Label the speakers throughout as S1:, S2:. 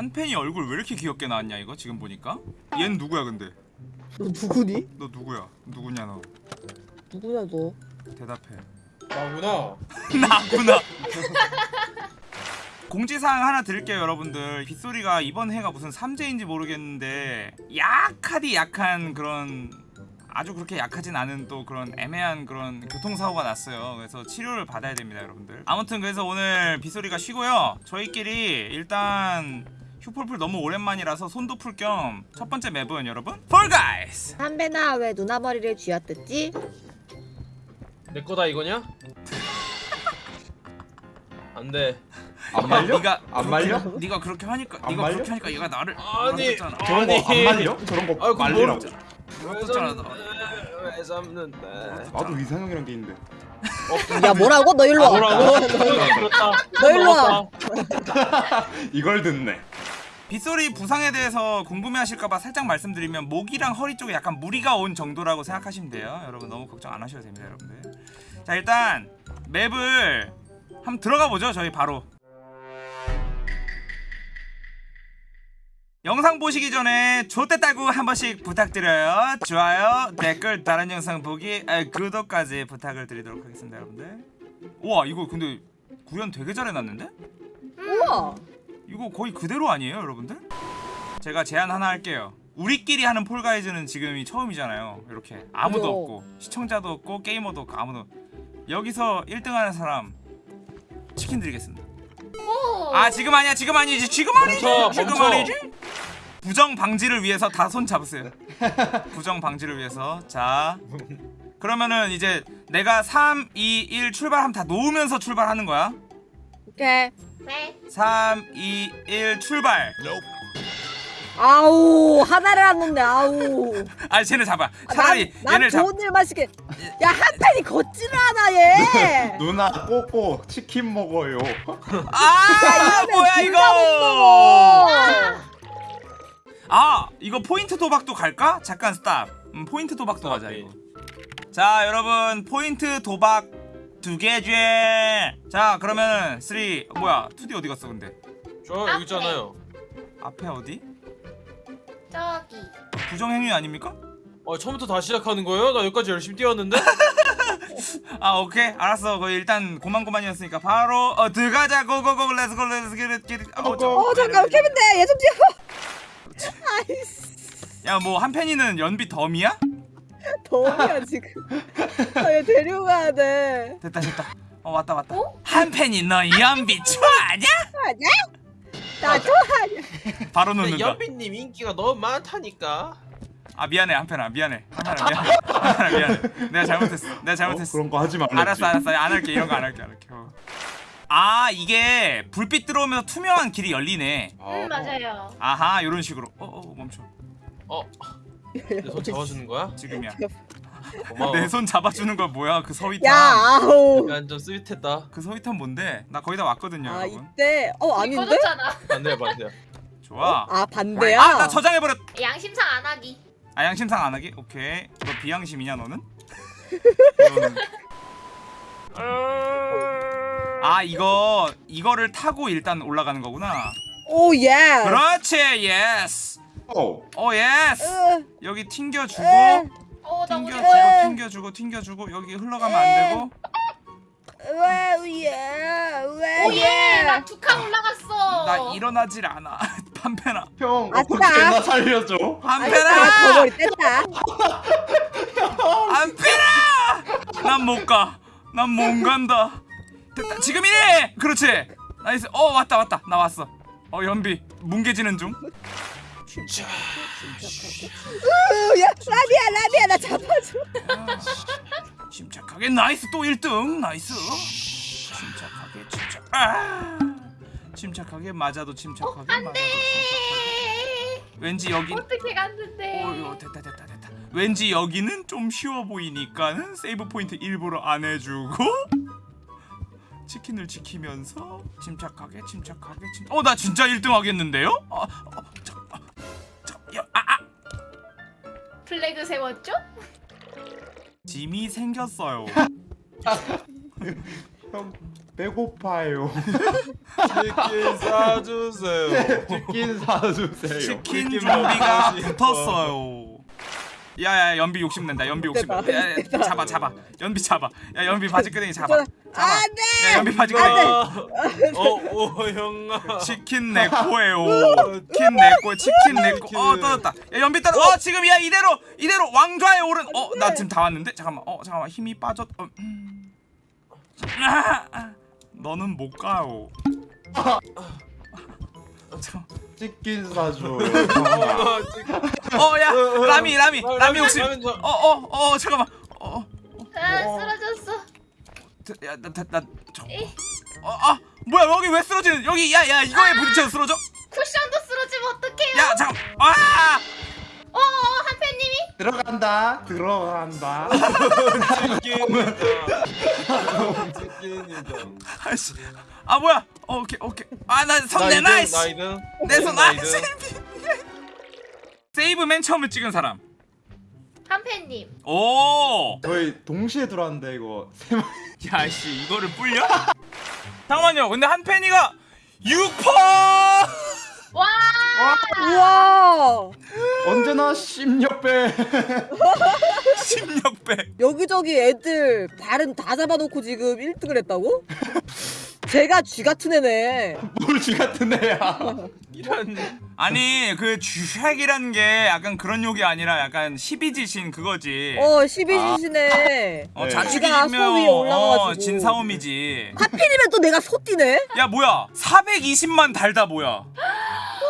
S1: 한 팬이 얼굴 왜 이렇게 귀엽게 나왔냐 이거? 지금 보니까? 얜 누구야 근데?
S2: 너 누구니?
S1: 너 누구야? 누구냐 너?
S2: 누구냐 너?
S1: 대답해.
S3: 나구나.
S1: 나구나. 공지사항 하나 드릴게요 여러분들. 빗소리가 이번 해가 무슨 삼재인지 모르겠는데 약하디 약한 그런 아주 그렇게 약하진 않은 또 그런 애매한 그런 교통사고가 났어요. 그래서 치료를 받아야 됩니다 여러분들. 아무튼 그래서 오늘 빗소리가 쉬고요. 저희끼리 일단 휴폴풀 너무 오랜만이라서 손도 풀 겸 첫 번째 맵은 여러분 폴가이스
S2: 한배나 왜 누나 머리를 쥐어뜯지?
S3: 내 거다 이거냐? 안 돼.
S4: 안 말려?
S1: 네가
S4: 안 말려?
S1: 네가 그렇게 하니까
S4: 안
S1: 네가
S4: 말려?
S1: 그렇게 하니까 얘가 나를
S3: 아니.
S4: 저런 거안
S3: 아니.
S4: 말려? 저런 거
S3: 아이고,
S4: 말리라고.
S1: 너.
S3: 왜 잡는데?
S4: 나도 이상형이란 게 있는데.
S2: 야 뭐라고? 너 일로 와.
S3: 뭐라고?
S2: 너, 일로 와.
S4: 이걸 듣네.
S1: 빗소리 부상에 대해서 궁금해하실까봐 살짝 말씀드리면 목이랑 허리 쪽에 약간 무리가 온 정도라고 생각하시면 돼요. 여러분 너무 걱정 안 하셔도 됩니다, 여러분들. 자 일단 맵을 한번 들어가 보죠. 저희 바로. 영상 보시기 전에 좋댔다고 한 번씩 부탁드려요. 좋아요, 댓글, 다른 영상 보기, 아, 구독까지 부탁을 드리도록 하겠습니다, 여러분들. 우와 이거 근데 구현 되게 잘 해놨는데?
S2: 우와.
S1: 이거 거의 그대로 아니에요 여러분들? 제가 제안 하나 할게요. 우리끼리 하는 폴가이즈는 지금이 처음이잖아요 이렇게. 아무도
S2: 그죠.
S1: 없고 시청자도 없고 게이머도 없고 아무도. 여기서 1등 하는 사람 치킨 드리겠습니다. 아 지금 아니야 지금 아니지 지금 아니지!
S3: 멈춰,
S1: 지금
S3: 멈춰.
S1: 아니지! 부정 방지를 위해서 다 손 잡으세요. 부정 방지를 위해서. 자 그러면은 이제 내가 3, 2, 1 출발하면 다 놓으면서 출발하는 거야?
S2: 오케이.
S5: 네.
S1: 3, 2, 1 출발
S2: 아우 하나를 안 놓네. 아우.
S1: 아 쟤네 잡아
S2: 아,
S1: 차라리
S2: 난, 난
S1: 얘를 잡
S2: 좋은 일만 시게. 야 한팬이 걷지를 않아 얘.
S4: 누나 꼬꼬 치킨 먹어요.
S1: 아 뭐야 이거
S2: 못 먹어.
S1: 아 이거 포인트 도박도 갈까? 잠깐 스탑 음, 포인트 도박도 가자. 이거 자 여러분 포인트 도박 두 개지 자 그러면 3 뭐야 2D 어디 갔어 근데
S3: 저 여기 있잖아요.
S1: 앞에 어디?
S5: 저기.
S1: 부정행위 아닙니까?
S3: 어 처음부터 다시 시작하는 거예요? 나 여기까지 열심히 뛰었는데?
S1: 아 오케이 알았어 거 일단 고만고만이었으니까 바로 어 들어가자 고고고 렛츠고 렛츠고
S2: 어 잠깐 케빈데 얘좀 뛰어. 아이씨
S1: 야뭐 한팬이는 연비 덤이야?
S2: 더우야 지금. 아얘 데려가야 돼.
S1: 됐다 됐다 어 왔다 왔다 한팬이 너 연비 좋아하냐?
S2: 아니야? 나 좋아하냐?
S1: 바로 놓는다
S3: 연빈님 인기가 너무 많다니까.
S1: 아 미안해 한편아 미안해 한편아 미안해 한편아 미안해 내가 잘못했어 내가
S4: 어?
S1: 잘못했어
S4: 그런 거 하지 말랬지.
S1: 알았어 알았어 안 할게 이런 거 안 할게 안 할게 어. 아 이게 불빛 들어오면서 투명한 길이 열리네
S4: 아,
S5: 음 맞아요.
S1: 아하 요런 식으로 어어 멈춰
S3: 어, 내손 잡아주는 거야?
S1: 지금이야
S3: 고마워.
S1: 내 손 잡아주는 거 뭐야 그 서위탄
S2: 야 아우.
S3: 약간 좀 스윗했다.
S1: 그 서위탄 뭔데 나 거의 다 왔거든요
S2: 아
S1: 여러분
S2: 이때 어 아닌데?
S3: 반대야 반대야.
S1: 좋아
S2: 아 반대야?
S1: 아나 저장해버렸
S5: 양심상 안 하기.
S1: 아 양심상 안 하기? 오케이 너 비양심이냐 너는? 너는- 아 이거 이거를 타고 일단 올라가는 거구나
S2: 오 예.
S1: 그렇지 예스
S4: 어.
S1: 오 예스
S2: 으,
S1: 여기 튕겨주고
S2: 으,
S5: 어, 나 오늘
S1: 튕겨주고
S2: 에.
S1: 튕겨주고 튕겨주고 여기 흘러가면 안 되고.
S2: 왜 예. 왜
S5: 오예, 나 두칸 올라갔어.
S1: 나 일어나질 않아. 판페나
S4: 형
S2: 아싸.
S4: 어떻게 나 살려줘?
S1: 판페나
S2: 거머리 뗐다.
S1: 판페나 난 못 가 난 못 간다. 됐다. 지금이네 그렇지. Nice. 어 왔다 왔다. 나 왔어. 어 연비. 뭉개지는 중
S2: 으, 야 라비야 라비야 나 잡아줘.
S1: 침착하게 nice 또 1등 nice 침착하게 침착 아 침착하게 맞아도 침착하게 맞아도 침착하게 왠지 여기
S5: 어떻게 갔는데?
S1: 어 됐다 됐다 됐다 왠지 여기는 좀 쉬워 보이니까는 save point 일부러 안 해주고 치킨을 지키면서 침착하게 침착하게 침... 어나 진짜 1등 하겠는데요? 어, 어,
S5: 플래그 세웠죠?
S1: 짐이 생겼어요
S4: 형 배고파요.
S3: 치킨 사주세요.
S4: 치킨 사주세요.
S1: 치킨
S3: 싶어.
S1: 붙었어요. 야야 연비 욕심 낸다. 연비 욕심낸다.
S2: 됐다,
S1: 야, 야. 잡아 잡아. 연비 잡아. 야 연비 바지 끄댕이 잡아.
S2: 저-
S1: 잡아.
S2: 안 돼!
S1: 야 연비
S2: 안
S1: 바지 끄댕이.
S2: 돼!
S3: 어오 형아.
S1: 치킨 내 거예요. 치킨 내 거. 치킨 내 거. 어 떨어졌다. 야 연비 떨어. 어 지금 야 이대로 이대로 왕좌에 오른. 어나 지금 다 왔는데 잠깐만. 어 잠깐만 힘이 빠졌. 어, 음. 아, 아. 너는 못 가요. 잠깐.
S4: 치킨 사줘요. 형아.
S1: 어야 라미 라미 라미 혹시
S3: 라면 저-
S1: 어어어 잠깐만
S5: 어아
S4: 어.
S5: 쓰러졌어.
S1: 야나나 저. 어아 뭐야 여기 왜 쓰러지는 여기 야 야 이거에 부딪혀 쓰러져?
S5: 쿠션도 쓰러지면 어떡해요?
S1: 야 잠깐 아
S5: 어, 어 한패님이
S4: 들어간다. 들어간다.
S3: 치킨이다. 치킨이다.
S1: 아씨 아 뭐야 어, 오케이 오케이 아나손내
S3: 나
S1: 나이스
S3: 2등.
S1: 내손
S3: 나
S1: 나이스
S3: 2등.
S1: 세이브 맨 처음에 찍은 사람
S5: 한패님.
S1: 오
S4: 저희 동시에 들어왔는데 이거
S1: 야씨 이거를 불려? 잠깐만요 근데 한 팬이가 6퍼
S5: 와.
S2: 우와!
S4: 언제나 16배.
S1: 16배
S2: 여기저기 애들 발은 다 잡아놓고 지금 1등을 했다고? 제가 쥐 같은 애네.
S4: 뭘쥐 같은 애야.
S3: 이런
S1: 아니 그 쥐핵이라는 게 약간 그런 욕이 아니라 약간 12지신 그거지
S2: 어, 12지시네.
S1: 어,
S4: 네.
S1: 자축이면. 어, 진사오미지
S2: 하필이면 또 내가 소띠네?
S1: 야 뭐야 420만 달다 뭐야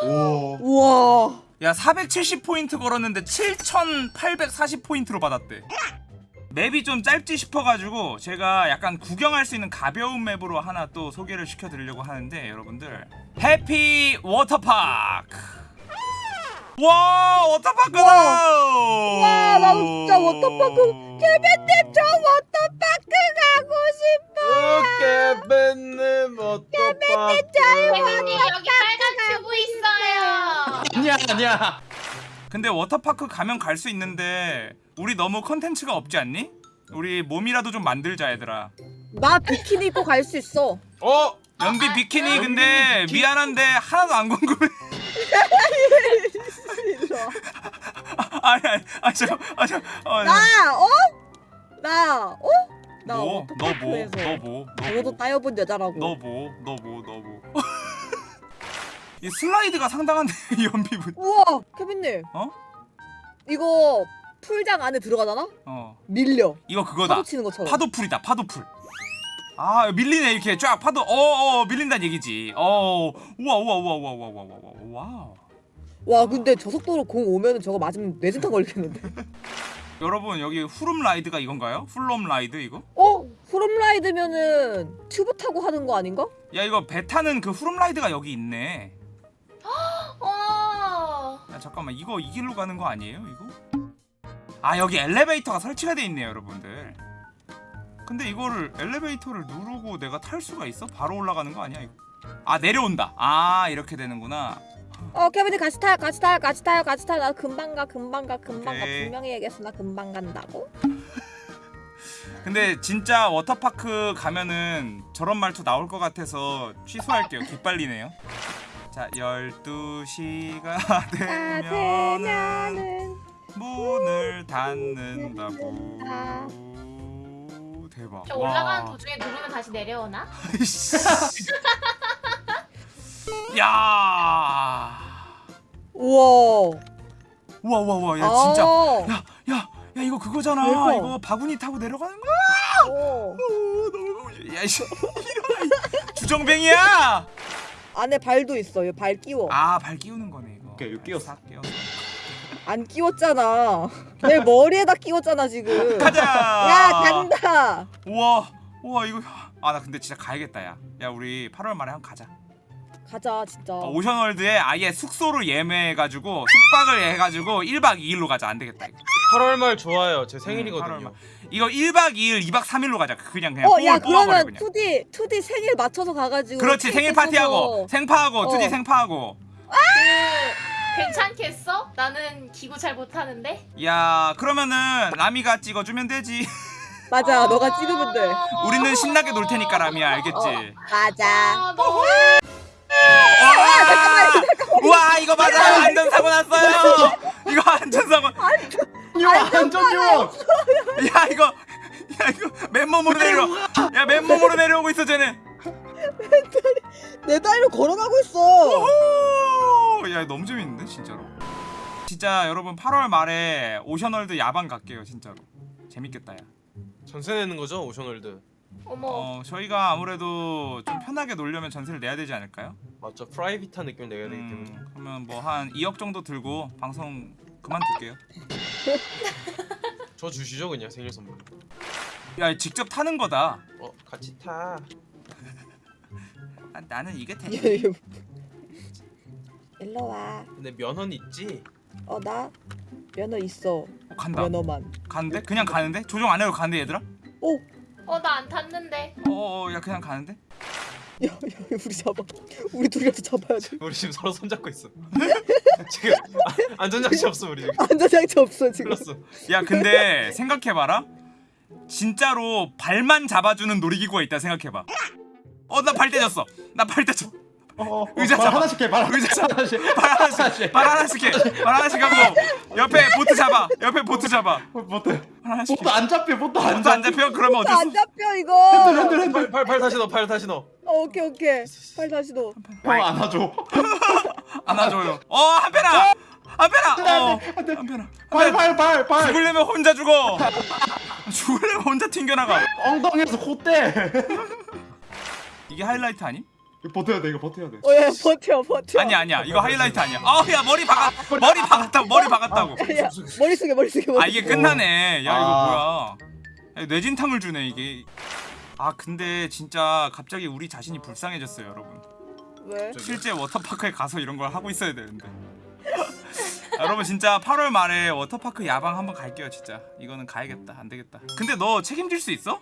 S4: 오.
S2: 우와.
S1: 야 470포인트 걸었는데 7840포인트로 받았대 맵이 좀 짧지 싶어가지고 제가 약간 구경할 수 있는 가벼운 맵으로 하나 또 소개를 시켜드리려고 하는데 여러분들 해피 워터파크 와 워터파크다
S2: 와, 나도 진짜 워터파크. 개변님, 저 워터파크 가고 싶어.
S3: 깨벤님 어떡하?
S5: 한패님 여기 빨간 튜브 있어요.
S4: 아니야 아니야.
S1: 근데 워터파크 가면 갈 수 있는데 우리 너무 컨텐츠가 없지 않니? 우리 몸이라도 좀 만들자 얘들아
S2: 나 비키니 입고 갈 수 있어.
S3: 어?
S1: 연비 비키니 근데 미안한데 하나도 안 궁금해 아니 아니 아니 잠깐 아 잠깐 어,
S2: 나, 어? 나, 어? 나
S1: 뭐? 너 뭐?
S2: 워터파크에서
S1: 너 뭐?
S2: 저도 따여본 여자라고.
S1: 너 뭐? 너 뭐? 너 뭐? 이 슬라이드가 상당한데 연비분
S2: 우와, 케빈님.
S1: 어?
S2: 이거 풀장 안에 들어가잖아?
S1: 어.
S2: 밀려.
S1: 이거 그거다.
S2: 파도 치는 것처럼.
S1: 파도풀이다. 파도풀. 아 밀리네 이렇게 쫙 파도 어어 밀린다는 얘기지 어 우와 우와 우와 우와 우와 우와 우와 와와
S2: 와 근데 저 속도로 공 오면 저거 맞으면 뇌진탕 걸리겠는데
S1: 여러분 여기 후룸 라이드가 이건가요? 후룸 라이드 이거?
S2: 어? 후룸 라이드면은 튜브 타고 하는 거 아닌가?
S1: 야 이거 배 타는 그 후룸 라이드가 여기 있네
S5: 어!
S1: 야 잠깐만 이거 이 길로 가는 거 아니에요 이거? 아 여기 엘리베이터가 설치가 돼 있네요 여러분들 근데 이거를 엘리베이터를 누르고 내가 탈 수가 있어? 바로 올라가는 거 아니야 이거? 아 내려온다 아 이렇게 되는구나
S2: 어, 케빈이 같이 타요, 같이 타요, 같이 타요, 같이 타요. 나 금방 가, 금방 가, 금방 가.
S1: 오케이.
S2: 분명히 얘기했어, 나 금방 간다고.
S1: 근데 진짜 워터파크 가면은 저런 말투 나올 것 같아서 취소할게요 기빨리네요 자 12시가
S2: 아,
S1: 되면은 문을 닫는다고
S2: 아.
S1: 대박
S5: 저 올라가는 도중에 누르면 다시 내려오나?
S1: 야
S2: 우와.
S1: 우와 우와 우와 야 진짜
S2: 어.
S1: 야야 야 이거 그거잖아
S2: 대박.
S1: 이거 바구니 타고 내려가는 거야
S2: 어.
S1: 오, 너무 야이씨 이런 주정뱅이야
S2: 안에 발도 있어. 여기 발 끼워.
S1: 아 발 끼우는 거네 이거
S4: 오케이, 이거 끼웠어.
S1: 싹 끼웠어
S2: 안 끼웠잖아. 내 머리에다 끼웠잖아 지금.
S1: 가자
S2: 야 간다.
S1: 우와 우와 이거 아 나 근데 진짜 가야겠다 야. 야 우리 8월 말에 한번 가자.
S2: 가자 진짜.
S1: 어, 오션월드에 아예 숙소를 예매해가지고 숙박을 해가지고 1박 2일로 가자 안 되겠다 이거.
S3: 8월 말 좋아요. 제
S1: 음, 8월
S3: 생일이거든요.
S1: 말. 이거 1박 2일 2박 3일로 가자. 그냥 그냥
S2: 어, 야 그러면
S1: 그냥.
S2: 2D 2D 생일 맞춰서 가가지고.
S1: 그렇지 생일 파티하고. 생파하고
S2: 어.
S1: 2D 생파하고.
S5: 그 괜찮겠어? 나는 기구 잘 못하는데.
S1: 야 그러면은 라미가 찍어주면 되지.
S2: 맞아 너가 찍으면 돼
S1: 우리는 신나게 놀 테니까 라미야 알겠지?
S2: 맞아
S5: 아, 너무
S1: 와! 우와 이거 맞아 안전 사고 났어요 이거 안전 사고
S4: 유아 안전 요원.
S1: 야 이거 야 이거 맨몸으로 내려 야 맨몸으로 내려오고 있어 쟤네
S2: 내 다리로 걸어가고 있어
S1: 오! 야 너무 재밌는데 진짜로 진짜 여러분 8월 말에 오션월드 야방 갈게요 진짜로 재밌겠다 야
S3: 전세 내는 거죠 오션월드.
S5: 어머.
S1: 어, 저희가 아무래도 좀 편하게 놀려면 전세를 내야 되지 않을까요?
S3: 맞죠 프라이빗한 느낌 내야 되기 때문에.
S1: 음, 그러면 뭐 한 2억 정도 들고 방송 그만둘게요
S3: 저 주시죠 그냥 생일 선물.
S1: 야 직접 타는 거다
S3: 어 같이 타.
S1: 아, 나는 이게 돼
S2: 일로 와.
S3: 근데 면허는 있지.
S2: 어 나 면허 있어.
S1: 어, 간다
S2: 면허만.
S1: 가는데? 그냥 가는데? 조종 안 해도 가는데 얘들아?
S2: 오, 야,
S5: 어, 나 안 탔는데.
S1: 어 어 야 그냥 가는데?
S2: 야, 우리 잡아. 우리 둘이라도 잡아야 돼.
S3: 우리 지금 서로 손잡고 있어. 지금 아, 안전장치 없어 우리 지금.
S2: 안전장치 없어 지금.
S3: 흘렀어.
S1: 야 근데 생각해봐라 진짜로 발만 잡아주는 놀이기구가 있다 생각해봐 어 나 발 떼졌어 나 발 떼졌어
S4: 어, 어,
S1: 의자
S4: 발
S1: 잡아.
S4: 하나씩 해. 발
S1: 의자
S4: 하나씩.
S1: 발 하나씩 발 하나씩 해 발 하나씩 하고 옆에 보트 잡아 옆에 보트 잡아
S4: 보트.
S1: 발 하나씩
S4: 보트 안 잡혀. 보트 안
S1: 보트 안
S4: 잡혀.
S1: 잡혀? 그러면 어쩔
S2: 수안 잡혀 이거.
S4: 핸들 핸들.
S3: 팔, 팔, 팔 다시 넣어 팔 다시 넣어.
S2: 어, 오케이 오케이. 팔 다시 넣어.
S4: 형 안아줘.
S1: 안아줘요 어 한편아 한편아 어. 한편아
S4: 발발발 발.
S1: 죽으려면 혼자 죽어 죽으려면 혼자 튕겨나가
S4: 엉덩이에서 콧대.
S1: 이게 하이라이트 아님?
S4: 이거 버텨야 돼. 이거 버텨야 돼.
S2: 어, 야, 버텨 버텨.
S1: 아니야 아니야 이거 하이라이트 아니야 아야 머리 박았 머리 박았다고 머리 박았다고
S2: 야, 머리 숙여 머리 숙여. 머리
S1: 아 이게. 끝나네 야
S4: 아.
S1: 이거 뭐야 야, 뇌진탕을 주네 이게 아 근데 진짜 갑자기 우리 자신이 불쌍해졌어요 여러분
S2: 왜?
S1: 실제 워터파크에 가서 이런 걸 하고 있어야 되는데 여러분 진짜 8월 말에 워터파크 야방 한번 갈게요 진짜 이거는 가야겠다 안 되겠다 근데 너 책임질 수 있어?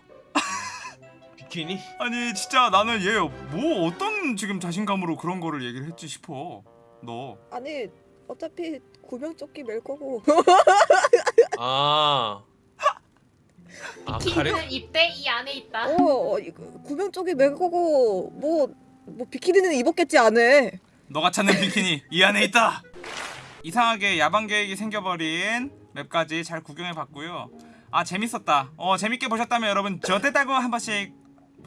S3: 비키니?
S1: 아니 진짜 나는 얘 뭐 어떤 지금 자신감으로 그런 거를 얘기를 했지 싶어 너
S2: 아니 어차피 구명조끼 멜 거고.
S3: 아. 아 가래.
S5: 긴 입대 이 안에 있다.
S2: 어, 어 이거 구명조끼 멜 거고 뭐. 뭐 비키니는 입었겠지 안에
S1: 너가 찾는 비키니 이 안에 있다. 이상하게 야방 계획이 생겨버린 맵까지 잘 구경해봤고요. 아 재밌었다. 어 재밌게 보셨다면 여러분 저때다고 한 번씩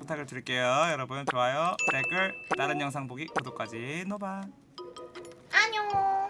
S1: 부탁을 드릴게요. 여러분 좋아요, 댓글, 다른 영상 보기, 구독까지 노바.
S5: 안녕.